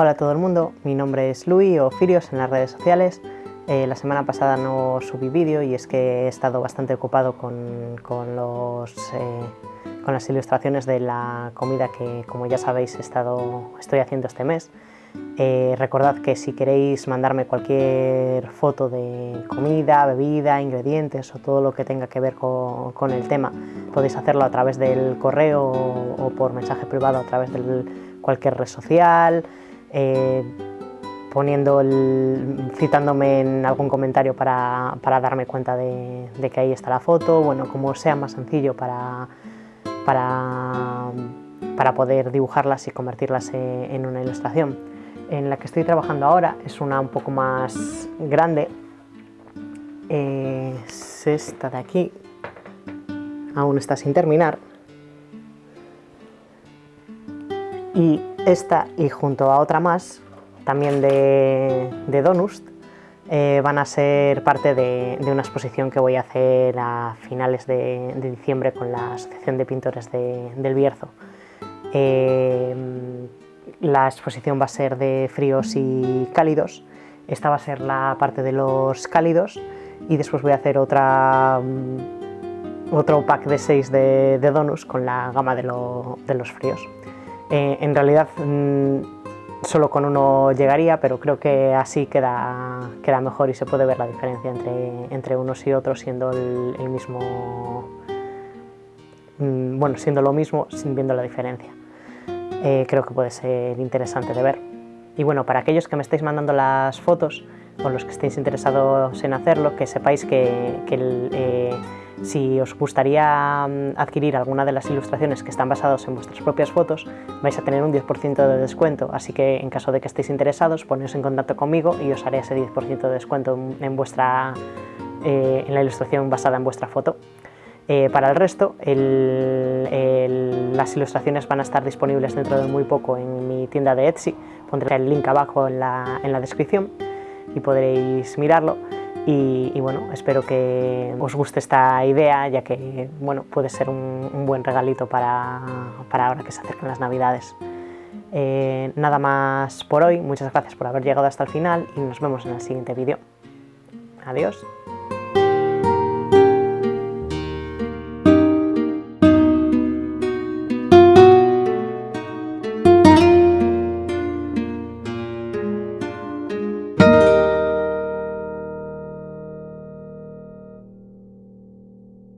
Hola a todo el mundo, mi nombre es Luis o Firios en las redes sociales. Eh, la semana pasada no subí vídeo y es que he estado bastante ocupado con, con, los, eh, con las ilustraciones de la comida que, como ya sabéis, he estado, estoy haciendo este mes. Eh, recordad que si queréis mandarme cualquier foto de comida, bebida, ingredientes o todo lo que tenga que ver con, con el tema, podéis hacerlo a través del correo o, o por mensaje privado a través de cualquier red social, eh, poniendo el, citándome en algún comentario para, darme cuenta de, que ahí está la foto, bueno, como sea más sencillo para, para, para poder dibujarlas y convertirlas en una ilustración. En la que estoy trabajando ahora es una un poco más grande, es esta de aquí, aún está sin terminar, y esta y junto a otra más, también de, de Donust, eh, van a ser parte de, una exposición que voy a hacer a finales de, diciembre con la Asociación de Pintores de, del Bierzo. Eh, la exposición va a ser de fríos y cálidos, esta va a ser la parte de los cálidos y después voy a hacer otra, otro pack de 6 de, de con la gama de los fríos. Eh, en realidad mmm, solo con uno llegaría, pero creo que así queda, queda mejor y se puede ver la diferencia entre, entre unos y otros siendo el, el mismo, mmm, bueno, siendo lo mismo sin viendo la diferencia. Eh, creo que puede ser interesante de ver. Y bueno, para aquellos que me estáis mandando las fotos, o los que estéis interesados en hacerlo, que sepáis que, que el, eh, si os gustaría mm, adquirir alguna de las ilustraciones que están basadas en vuestras propias fotos, vais a tener un 10% de descuento, así que en caso de que estéis interesados, poneos en contacto conmigo y os haré ese 10% de descuento en, vuestra, eh, en la ilustración basada en vuestra foto. Eh, para el resto, las ilustraciones van a estar disponibles dentro de muy poco en mi tienda de Etsy, pondré el link abajo en la, en la descripción y podréis mirarlo. Y, bueno, espero que os guste esta idea, ya que bueno, puede ser un, un buen regalito para, para, ahora que se acercan las navidades. Eh, nada más por hoy, muchas gracias por haber llegado hasta el final y nos vemos en el siguiente vídeo. Adiós.